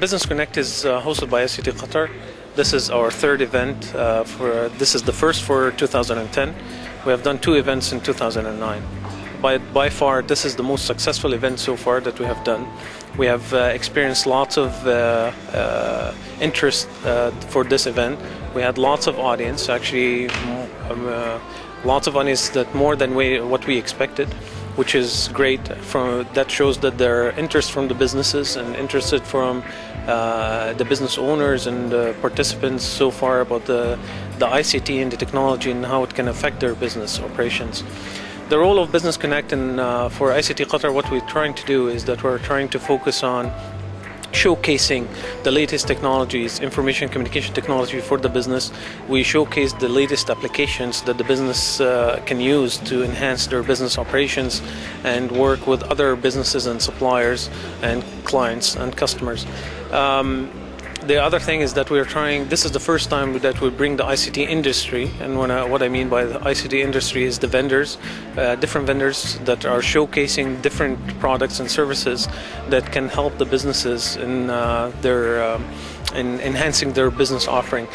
Business Connect is uh, hosted by ICT Qatar. This is our third event. Uh, for this is the first for 2010. We have done two events in 2009. By by far, this is the most successful event so far that we have done. We have uh, experienced lots of uh, uh, interest uh, for this event. We had lots of audience, actually, um, lots of audience that more than we, what we expected which is great. From that shows that there are interest from the businesses and interested from uh, the business owners and the participants so far about the the ICT and the technology and how it can affect their business operations. The role of Business Connect and uh, for ICT Qatar, what we're trying to do is that we're trying to focus on showcasing the latest technologies, information communication technology for the business. We showcase the latest applications that the business uh, can use to enhance their business operations and work with other businesses and suppliers and clients and customers. Um, the other thing is that we're trying this is the first time that we bring the ICT industry and I, what I mean by the ICT industry is the vendors uh, different vendors that are showcasing different products and services that can help the businesses in uh, their um, in enhancing their business offering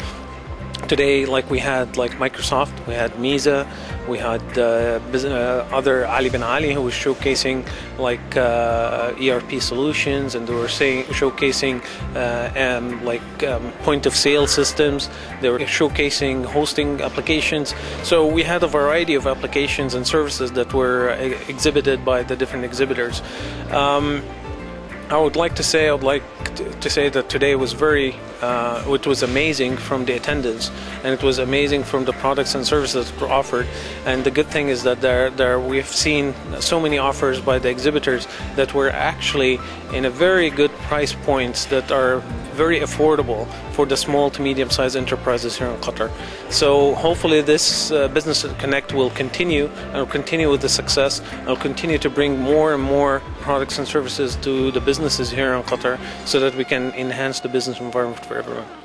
today like we had like Microsoft, we had Meeza, we had uh, uh, other Ali bin Ali who was showcasing like uh, ERP solutions and they were saying showcasing uh, like um, point of sale systems. They were showcasing hosting applications. So we had a variety of applications and services that were uh, exhibited by the different exhibitors. Um, I would like to say I would like to say that today was very uh, it was amazing from the attendance and it was amazing from the products and services that were offered and the good thing is that there there we've seen so many offers by the exhibitors that were actually in a very good price points that are very affordable for the small to medium sized enterprises here in Qatar. So hopefully this uh, business connect will continue and will continue with the success and will continue to bring more and more products and services to the businesses here in Qatar so that we can enhance the business environment for everyone.